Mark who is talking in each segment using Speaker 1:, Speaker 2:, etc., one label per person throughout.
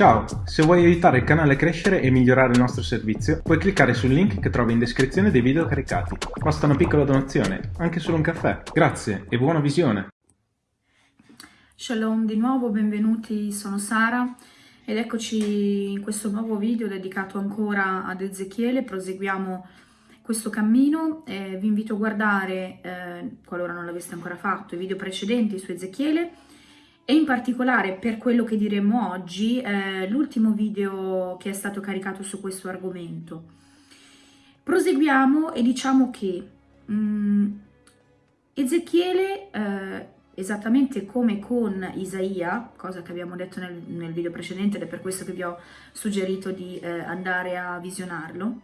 Speaker 1: Ciao, se vuoi aiutare il canale a crescere e migliorare il nostro servizio, puoi cliccare sul link che trovi in descrizione dei video caricati. Basta una piccola donazione, anche solo un caffè. Grazie e buona visione!
Speaker 2: Shalom di nuovo, benvenuti, sono Sara ed eccoci in questo nuovo video dedicato ancora ad Ezechiele, proseguiamo questo cammino, eh, vi invito a guardare, eh, qualora non l'aveste ancora fatto, i video precedenti su Ezechiele e in particolare per quello che diremo oggi, eh, l'ultimo video che è stato caricato su questo argomento. Proseguiamo e diciamo che mh, mm, Ezechiele, eh, esattamente come con Isaia, cosa che abbiamo detto nel, nel, video precedente ed è per questo che vi ho suggerito di eh, andare a visionarlo,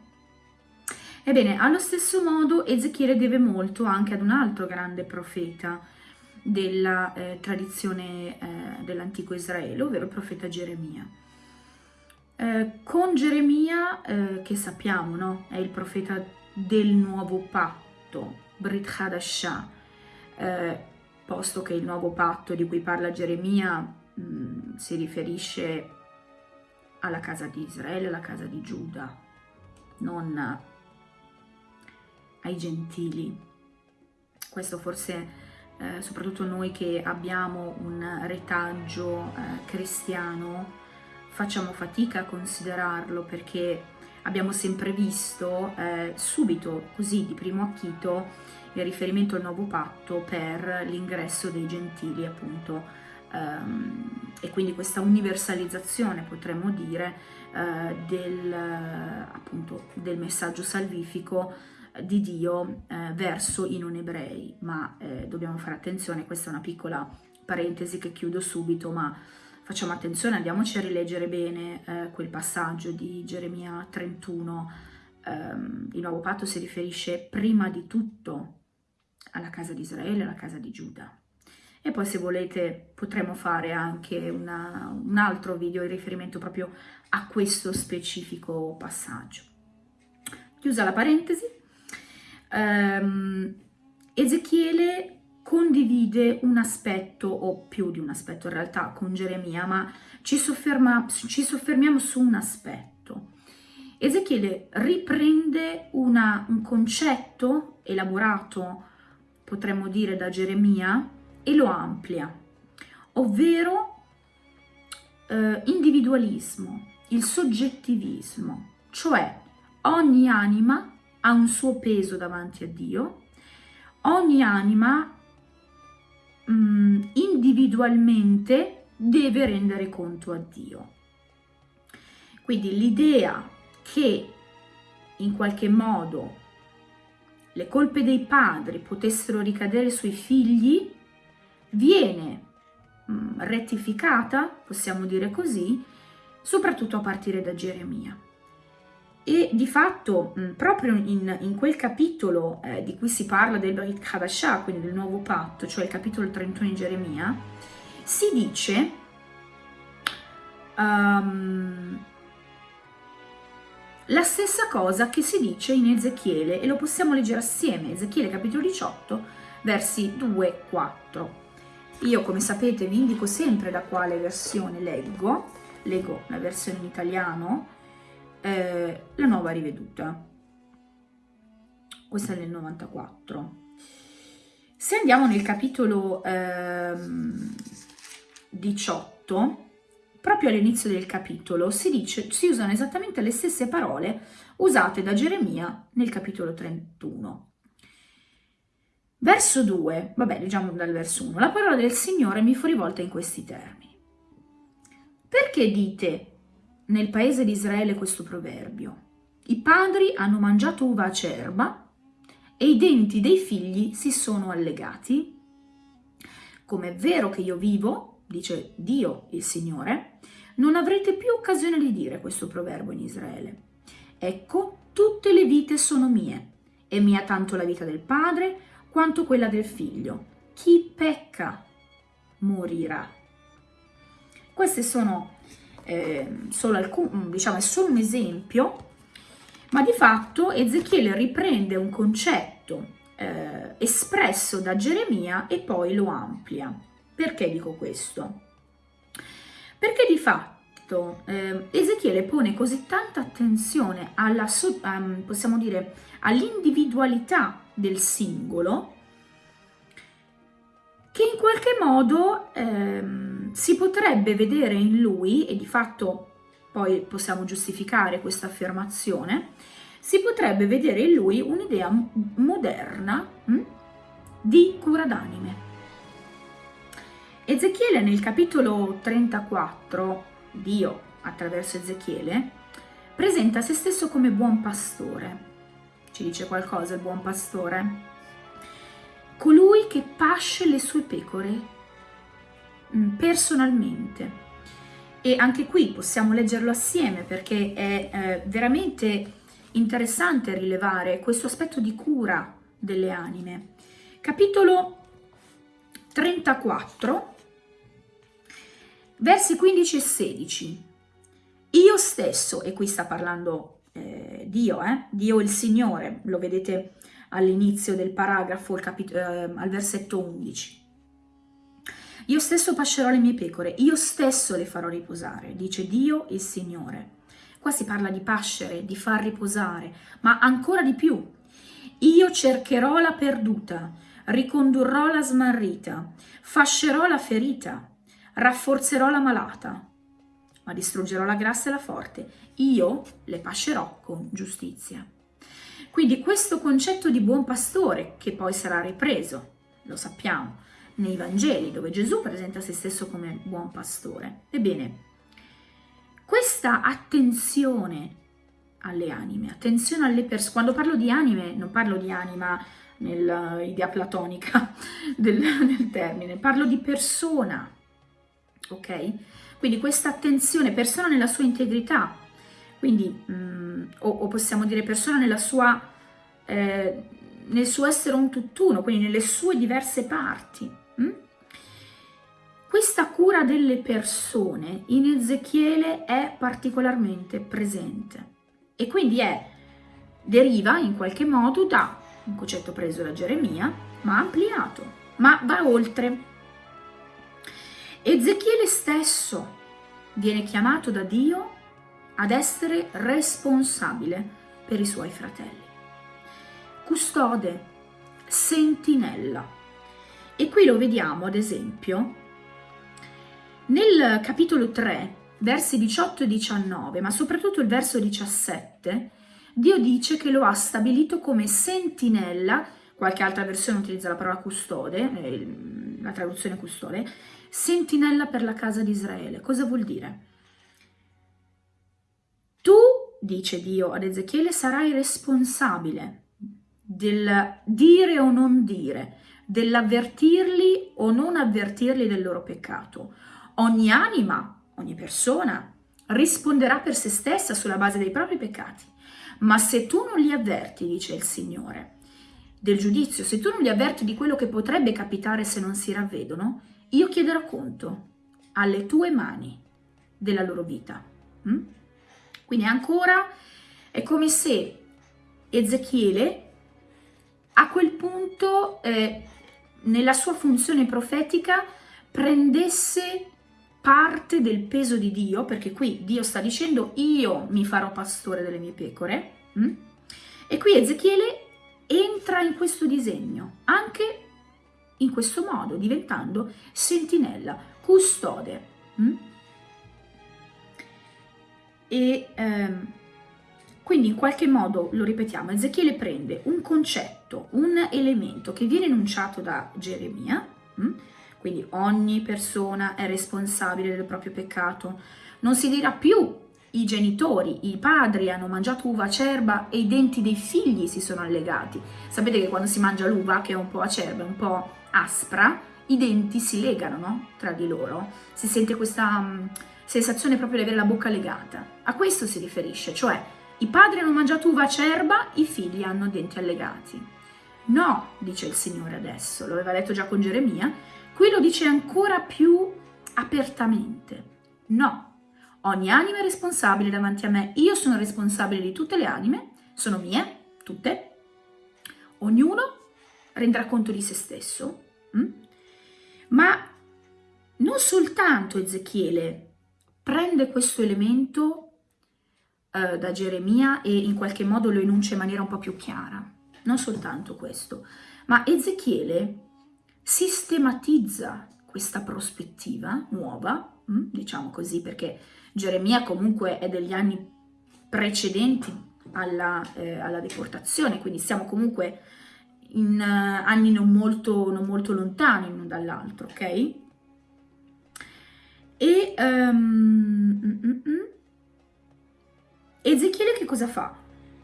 Speaker 2: ebbene, allo stesso modo Ezechiele deve molto anche ad un altro grande profeta, della eh, tradizione eh, dell'antico Israele, ovvero il profeta Geremia. Eh, con Geremia, eh, che sappiamo, no? è il profeta del nuovo patto, Brit Hadashah, eh, posto che il nuovo patto di cui parla Geremia mh, mm, si riferisce alla casa di Israele, alla casa di Giuda, non ai gentili. Questo forse eh, soprattutto noi che abbiamo un retaggio eh, cristiano, facciamo fatica a considerarlo perché abbiamo sempre visto eh, subito, così di primo acchito, il riferimento al nuovo patto per l'ingresso dei gentili appunto. Ehm, e quindi questa universalizzazione potremmo dire eh, del, appunto, del messaggio salvifico di Dio eh, verso i non ebrei, ma eh, dobbiamo fare attenzione, questa è una piccola parentesi che chiudo subito, ma facciamo attenzione, andiamoci a rileggere bene eh, quel passaggio di Geremia 31, ehm, il nuovo patto si riferisce prima di tutto alla casa di Israele, alla casa di Giuda. E poi se volete potremo fare anche una, un altro video in riferimento proprio a questo specifico passaggio. Chiusa la parentesi, ehm, Ezechiele condivide un aspetto, o più di un aspetto in realtà, con Geremia, ma ci, sofferma, ci soffermiamo su un aspetto. Ezechiele riprende una, un concetto elaborato, potremmo dire, da Geremia e lo amplia, ovvero eh, individualismo, il soggettivismo, cioè ogni anima ha un suo peso davanti a Dio, ogni anima mh, mm, individualmente deve rendere conto a Dio. Quindi l'idea che in qualche modo le colpe dei padri potessero ricadere sui figli viene mh, mm, rettificata, possiamo dire così, soprattutto a partire da Geremia. E di fatto, mh, proprio in, in, quel capitolo eh, di cui si parla del Brit Hadashah, quindi del nuovo patto, cioè il capitolo 31 di Geremia, si dice um, la stessa cosa che si dice in Ezechiele e lo possiamo leggere assieme, Ezechiele capitolo 18, versi 2-4. Io, come sapete, vi indico sempre da quale versione leggo, leggo la versione in italiano, eh, la nuova riveduta. Questa è nel 94. Se andiamo nel capitolo ehm, 18, proprio all'inizio del capitolo si, dice, si usano esattamente le stesse parole usate da Geremia nel capitolo 31. Verso 2, vabbè, leggiamo dal verso 1. La parola del Signore mi fu rivolta in questi termini. Perché dite nel paese di Israele questo proverbio. I padri hanno mangiato uva acerba e i denti dei figli si sono allegati. Come è vero che io vivo, dice Dio il Signore, non avrete più occasione di dire questo proverbio in Israele. Ecco, tutte le vite sono mie, e mia tanto la vita del padre quanto quella del figlio. Chi pecca morirà. Queste sono eh, solo alcun, diciamo, è solo un esempio, ma di fatto Ezechiele riprende un concetto eh, espresso da Geremia e poi lo amplia. Perché dico questo? Perché di fatto fatto eh, Ezechiele pone così tanta attenzione alla, um, possiamo dire, all'individualità del singolo che in qualche modo ehm, si potrebbe vedere in lui, e di fatto poi possiamo giustificare questa affermazione, si potrebbe vedere in lui un'idea moderna hm, di cura d'anime. Ezechiele nel capitolo 34, Dio attraverso Ezechiele, presenta se stesso come buon pastore. Ci dice qualcosa il buon pastore? Colui che pasce le sue pecore personalmente. E anche qui possiamo leggerlo assieme perché è eh, veramente interessante rilevare questo aspetto di cura delle anime. Capitolo 34, Versi 15 e 16. Io stesso, e qui sta parlando eh, Dio, eh? Dio il Signore, lo vedete all'inizio del paragrafo, eh, al versetto 11. Io stesso pascerò le mie pecore, io stesso le farò riposare, dice Dio il Signore. Qua si parla di pascere, di far riposare, ma ancora di più. Io cercherò la perduta, ricondurrò la smarrita, fascerò la ferita, rafforzerò la malata, ma distruggerò la grassa e la forte. Io le pascerò con giustizia. Quindi questo concetto di buon pastore, che poi sarà ripreso, lo sappiamo, nei Vangeli, dove Gesù presenta se stesso come buon pastore. Ebbene, questa attenzione alle anime, attenzione alle persone, quando parlo di anime non parlo di anima nell'idea platonica del, del termine, parlo di persona, ok? Quindi questa attenzione, persona nella sua integrità, quindi, mh, mm, o, o, possiamo dire persona nella sua, eh, nel suo essere un tutt'uno, quindi nelle sue diverse parti. Questa cura delle persone in Ezechiele è particolarmente presente e quindi è, deriva in qualche modo da un concetto preso da Geremia, ma ampliato, ma va oltre. Ezechiele stesso viene chiamato da Dio ad essere responsabile per i suoi fratelli. Custode, sentinella. E qui lo vediamo ad esempio nel capitolo 3, versi 18 e 19, ma soprattutto il verso 17, Dio dice che lo ha stabilito come sentinella, qualche altra versione utilizza la parola custode, eh, la traduzione custode, sentinella per la casa di Israele. Cosa vuol dire? Tu, dice Dio ad Ezechiele, sarai responsabile del dire o non dire, dell'avvertirli o non avvertirli del loro peccato. Ogni anima, ogni persona risponderà per se stessa sulla base dei propri peccati. Ma se tu non li avverti, dice il Signore, del giudizio, se tu non li avverti di quello che potrebbe capitare se non si ravvedono, io chiederò conto alle tue mani della loro vita. Mm? Quindi ancora è come se Ezechiele a quel punto eh, nella sua funzione profetica prendesse parte del peso di Dio, perché qui Dio sta dicendo io mi farò pastore delle mie pecore, mm? e qui Ezechiele entra in questo disegno, anche in questo modo, diventando sentinella, custode. Mm? E ehm, quindi in qualche modo, lo ripetiamo, Ezechiele prende un concetto, un elemento che viene enunciato da Geremia, mm? Quindi ogni persona è responsabile del proprio peccato, non si dirà più i genitori, i padri hanno mangiato uva acerba e i denti dei figli si sono allegati. Sapete che quando si mangia l'uva, che è un po' acerba, un po' aspra, i denti si legano no? tra di loro, si sente questa um, sensazione proprio di avere la bocca legata. A questo si riferisce, cioè i padri hanno mangiato uva acerba, i figli hanno denti allegati. No, dice il Signore adesso, lo aveva detto già con Geremia, qui lo dice ancora più apertamente. No, ogni anima è responsabile davanti a me, io sono responsabile di tutte le anime, sono mie, tutte. Ognuno renderà conto di se stesso Mm? Ma non soltanto Ezechiele prende questo elemento eh, da Geremia e in qualche modo lo enuncia in maniera un po' più chiara. Non soltanto questo, ma Ezechiele sistematizza questa prospettiva nuova, mm, diciamo così, perché Geremia comunque è degli anni precedenti alla, eh, alla deportazione, quindi siamo comunque in uh, anni non molto, non molto lontani l'uno dall'altro, ok? E um, mm, mm, mm. Ezechiele che cosa fa?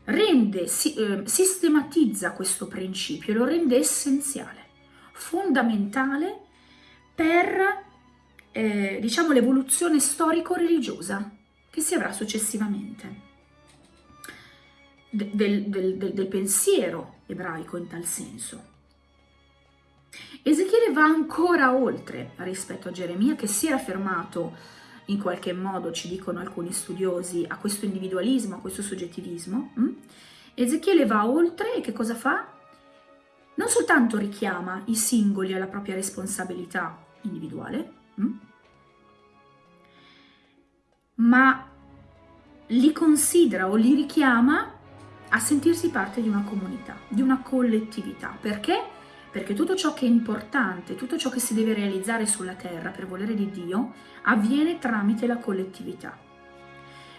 Speaker 2: Rende, si, eh, sistematizza questo principio, lo rende essenziale, fondamentale per, eh, diciamo, l'evoluzione storico-religiosa che si avrà successivamente del, del, del, del pensiero ebraico in tal senso. Ezechiele va ancora oltre rispetto a Geremia che si era fermato in qualche modo, ci dicono alcuni studiosi, a questo individualismo, a questo soggettivismo. Hm? Ezechiele va oltre e che cosa fa? Non soltanto richiama i singoli alla propria responsabilità individuale, hm? ma li considera o li richiama a sentirsi parte di una comunità, di una collettività. Perché? Perché tutto ciò che è importante, tutto ciò che si deve realizzare sulla terra per volere di Dio, avviene tramite la collettività.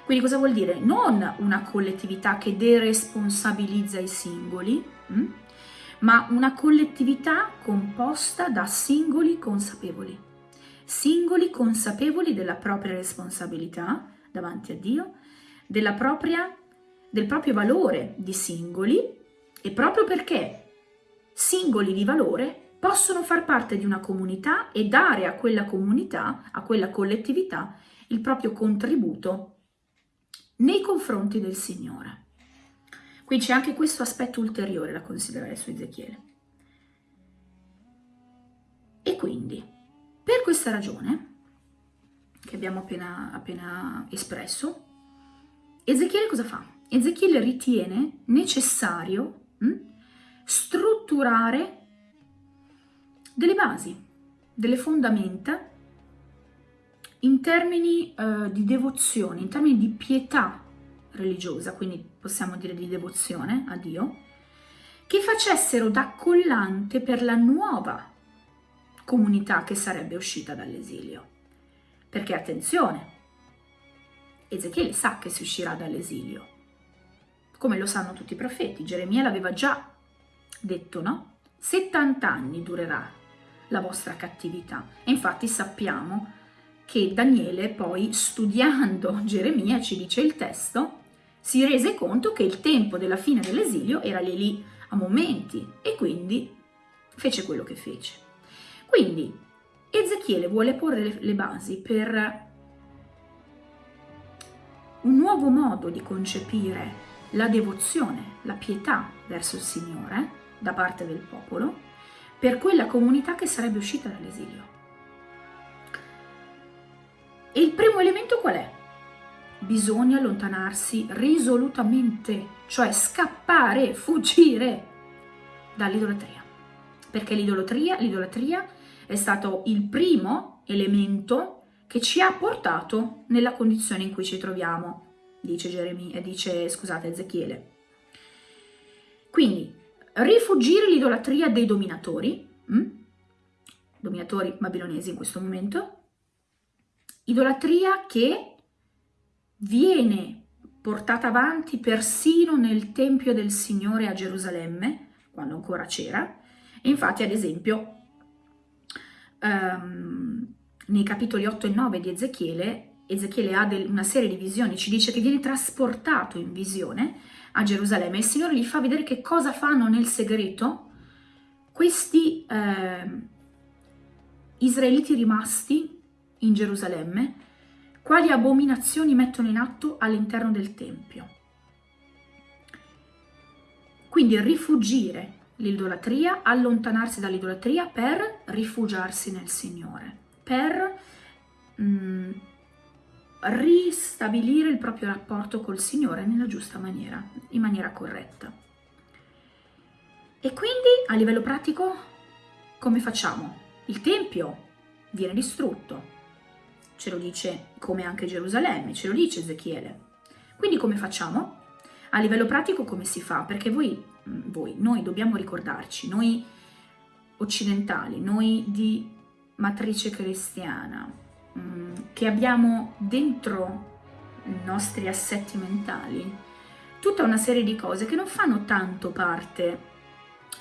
Speaker 2: Quindi cosa vuol dire? Non una collettività che deresponsabilizza i singoli, hm? Ma una collettività composta da singoli consapevoli. Singoli consapevoli della propria responsabilità davanti a Dio, propria del proprio valore di singoli e proprio perché singoli di valore possono far parte di una comunità e dare a quella comunità, a quella collettività, il proprio contributo nei confronti del Signore. Qui c'è anche questo aspetto ulteriore da considerare su Ezechiele. E quindi, per questa ragione, che abbiamo appena, appena espresso, Ezechiele cosa fa? Ezechiele ritiene necessario hm, strutturare delle basi, delle fondamenta in termini uh, di devozione, in termini di pietà religiosa, quindi possiamo dire di devozione a Dio, che facessero da collante per la nuova comunità che sarebbe uscita dall'esilio. Perché attenzione, Ezechiele sa che si uscirà dall'esilio, come lo sanno tutti i profeti. Geremia l'aveva già detto, no? 70 anni durerà la vostra cattività. E infatti sappiamo che Daniele poi studiando Geremia, ci dice il testo, si rese conto che il tempo della fine dell'esilio era lì lì a momenti e quindi fece quello che fece. Quindi Ezechiele vuole porre le basi per un nuovo modo di concepire la devozione, la pietà verso il Signore da parte del popolo per quella comunità che sarebbe uscita dall'esilio. E il primo elemento qual è? Bisogna allontanarsi risolutamente, cioè scappare, fuggire dall'idolatria. Perché l'idolatria, l'idolatria è stato il primo elemento che ci ha portato nella condizione in cui ci troviamo dice, Geremia, dice scusate, Ezechiele. Quindi, rifugire l'idolatria dei dominatori, hm? dominatori babilonesi in questo momento, idolatria che viene portata avanti persino nel Tempio del Signore a Gerusalemme, quando ancora c'era, infatti ad esempio um, nei capitoli 8 e 9 di Ezechiele Ezechiele ha una serie di visioni, ci dice che viene trasportato in visione a Gerusalemme. E il Signore gli fa vedere che cosa fanno nel segreto questi eh, israeliti rimasti in Gerusalemme, quali abominazioni mettono in atto all'interno del Tempio. Quindi rifugire l'idolatria, allontanarsi dall'idolatria per rifugiarsi nel Signore, per... Mh, mm, ristabilire il proprio rapporto col Signore nella giusta maniera, in maniera corretta. E quindi a livello pratico come facciamo? Il Tempio viene distrutto, ce lo dice come anche Gerusalemme, ce lo dice Ezechiele. Quindi come facciamo? A livello pratico come si fa? Perché voi, mm, voi noi dobbiamo ricordarci, noi occidentali, noi di matrice cristiana, mm, che abbiamo dentro i nostri assetti mentali tutta una serie di cose che non fanno tanto parte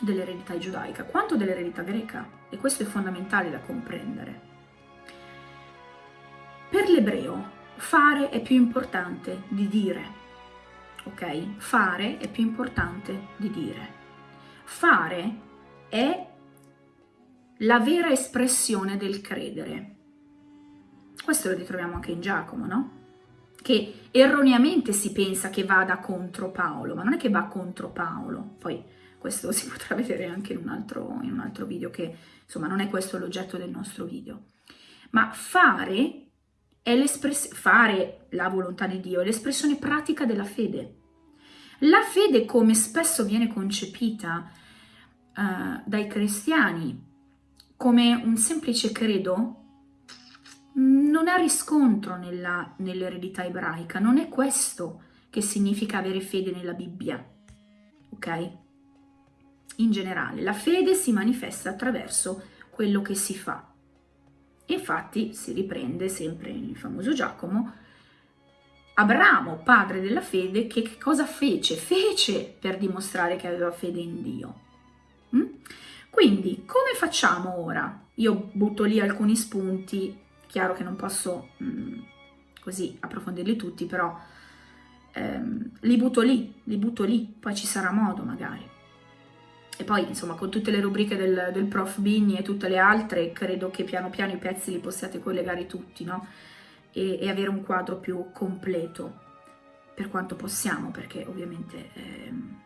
Speaker 2: dell'eredità giudaica quanto dell'eredità greca e questo è fondamentale da comprendere. Per l'ebreo fare è più importante di dire, ok? Fare è più importante di dire. Fare è la vera espressione del credere. Questo lo ritroviamo anche in Giacomo, no? Che erroneamente si pensa che vada contro Paolo, ma non è che va contro Paolo. Poi questo si potrà vedere anche in un altro, in un altro video che, insomma, non è questo l'oggetto del nostro video. Ma fare è l'espressione, fare la volontà di Dio è l'espressione pratica della fede. La fede, come spesso viene concepita uh, dai cristiani come un semplice credo, non ha riscontro nell'eredità ebraica. Non è questo che significa avere fede nella Bibbia, ok? In generale, la fede si manifesta attraverso quello che si fa. Infatti si riprende sempre il famoso Giacomo, Abramo, padre della fede, che, cosa fece? Fece per dimostrare che aveva fede in Dio. Mm? Quindi, come facciamo ora? Io butto lì alcuni spunti, chiaro che non posso mm, così approfondirli tutti, però ehm, li butto lì, li butto lì, poi ci sarà modo magari. E poi, insomma, con tutte le rubriche del, del prof Bigni e tutte le altre, credo che piano piano i pezzi li possiate collegare tutti, no? E, e avere un quadro più completo, per quanto possiamo, perché ovviamente ehm,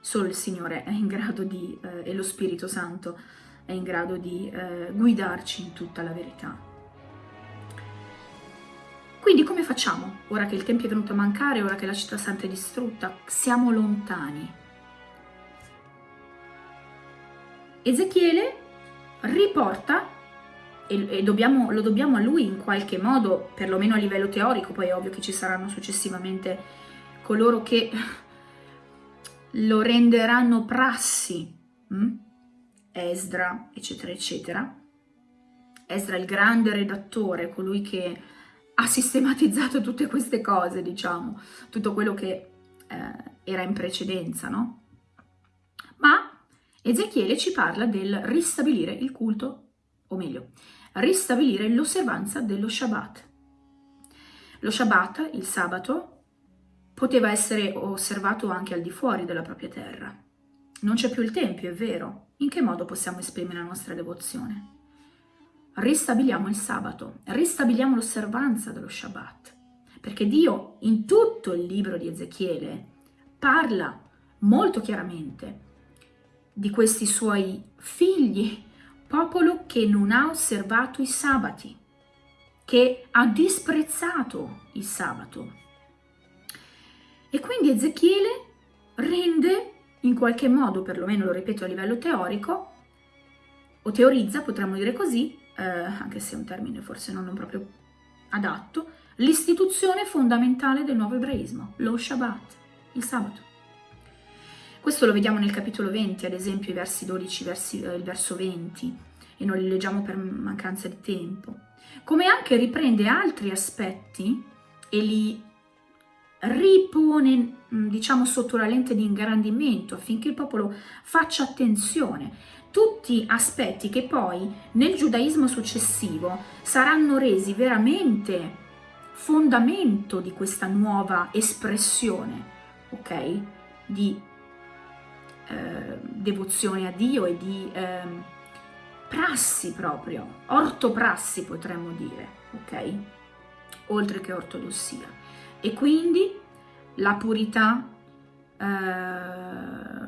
Speaker 2: solo il Signore è in grado di, eh, e lo Spirito Santo è in grado di eh, guidarci in tutta la verità. Quindi come facciamo? Ora che il Tempio è venuto a mancare, ora che la città santa è distrutta, siamo lontani Ezechiele riporta, e, dobbiamo, lo dobbiamo a lui in qualche modo, perlomeno a livello teorico, poi è ovvio che ci saranno successivamente coloro che lo renderanno prassi, hm? Esdra, eccetera, eccetera. Esdra il grande redattore, colui che ha sistematizzato tutte queste cose, diciamo, tutto quello che eh, era in precedenza, no? Ma Ezechiele ci parla del ristabilire il culto, o meglio, ristabilire l'osservanza dello Shabbat. Lo Shabbat, il sabato, poteva essere osservato anche al di fuori della propria terra. Non c'è più il Tempio, è vero. In che modo possiamo esprimere la nostra devozione? Ristabiliamo il sabato, ristabiliamo l'osservanza dello Shabbat, perché Dio in tutto il libro di Ezechiele parla molto chiaramente di questi suoi figli, popolo che non ha osservato i sabati, che ha disprezzato il sabato. E quindi Ezechiele rende in qualche modo, perlomeno lo ripeto a livello teorico, o teorizza, potremmo dire così, eh, anche se è un termine forse non proprio adatto, l'istituzione fondamentale del nuovo ebraismo, lo Shabbat, il sabato. Questo lo vediamo nel capitolo 20, ad esempio i versi 12, versi, eh, il verso 20, e non li leggiamo per mancanza di tempo. Come anche riprende altri aspetti e li ripone, mm, diciamo, sotto la lente di ingrandimento affinché il popolo faccia attenzione. Tutti aspetti che poi nel giudaismo successivo saranno resi veramente fondamento di questa nuova espressione, ok? Di eh, devozione a Dio e di eh, prassi proprio, ortoprassi potremmo dire, ok? Oltre che ortodossia. E quindi la purità eh,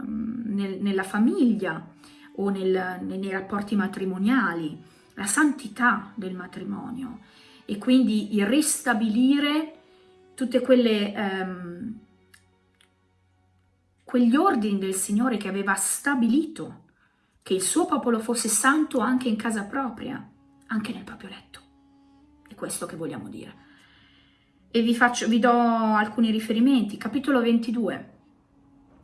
Speaker 2: nel, nella famiglia o nel, nei rapporti matrimoniali, la santità del matrimonio e quindi il ristabilire tutte quelle ehm, quegli ordini del Signore che aveva stabilito che il suo popolo fosse santo anche in casa propria, anche nel proprio letto. È questo che vogliamo dire. E vi, faccio, vi do alcuni riferimenti. Capitolo 22,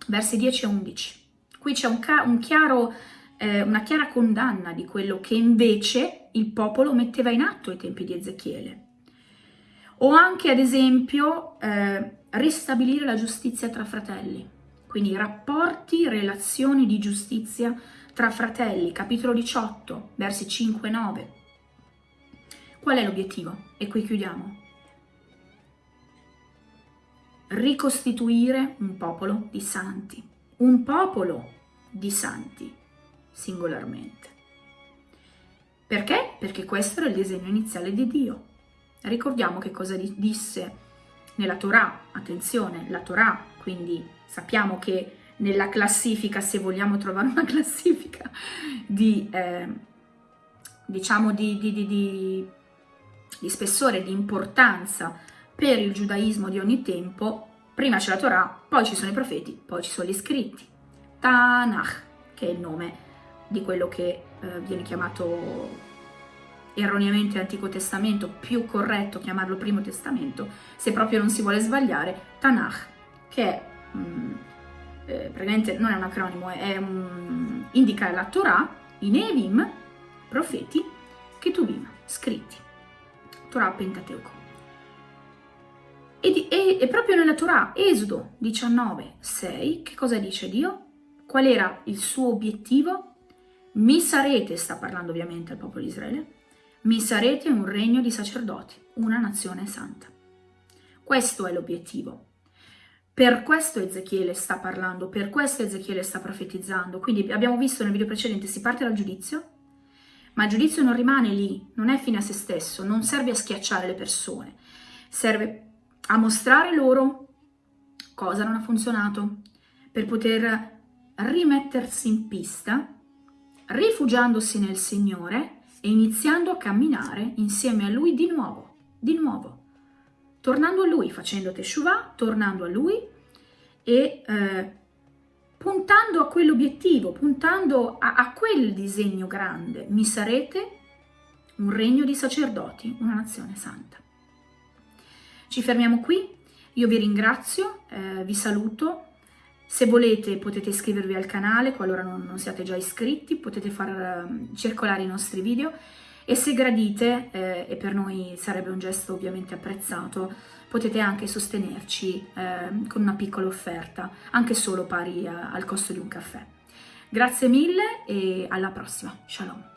Speaker 2: versi 10 e 11. Qui c'è un, un chiaro, eh, una chiara condanna di quello che invece il popolo metteva in atto ai tempi di Ezechiele. O anche, ad esempio, eh, ristabilire la giustizia tra fratelli. Quindi rapporti, relazioni di giustizia tra fratelli, capitolo 18, versi 5 e 9. Qual è l'obiettivo? E qui chiudiamo. Ricostituire un popolo di santi, un popolo di santi, singolarmente. Perché? Perché questo era il disegno iniziale di Dio. Ricordiamo che cosa disse nella Torah, attenzione, la Torah, quindi sappiamo che nella classifica, se vogliamo trovare una classifica di, eh, diciamo, di, di, di, spessore, di importanza per il giudaismo di ogni tempo, prima c'è la Torah, poi ci sono i profeti, poi ci sono gli scritti. Tanakh, che è il nome di quello che eh, viene chiamato erroneamente Antico Testamento, più corretto chiamarlo Primo Testamento, se proprio non si vuole sbagliare, Tanakh, che mh, mm, eh, praticamente non è un acronimo, è un, indica la Torah, i Nevim, profeti, Ketuvim, scritti, Torah Pentateuco. E, e, e, proprio nella Torah, Esodo 19, 6, che cosa dice Dio? Qual era il suo obiettivo? Mi sarete, sta parlando ovviamente al popolo di Israele, mi sarete un regno di sacerdoti, una nazione santa. Questo è l'obiettivo. Per questo Ezechiele sta parlando, per questo Ezechiele sta profetizzando. Quindi abbiamo visto nel video precedente, si parte dal giudizio, ma il giudizio non rimane lì, non è fine a se stesso, non serve a schiacciare le persone, serve a mostrare loro cosa non ha funzionato, per poter rimettersi in pista, rifugiandosi nel Signore e iniziando a camminare insieme a Lui di nuovo, di nuovo, tornando a Lui, facendo Teshuvah, tornando a Lui e eh, puntando a quell'obiettivo, puntando a, a quel disegno grande. Mi sarete un regno di sacerdoti, una nazione santa. Ci fermiamo qui, io vi ringrazio, eh, vi saluto, se volete potete iscrivervi al canale qualora non, non siate già iscritti, potete far uh, circolare i nostri video e se gradite, eh, e per noi sarebbe un gesto ovviamente apprezzato, potete anche sostenerci eh, con una piccola offerta, anche solo pari a, al costo di un caffè. Grazie mille e alla prossima. Shalom.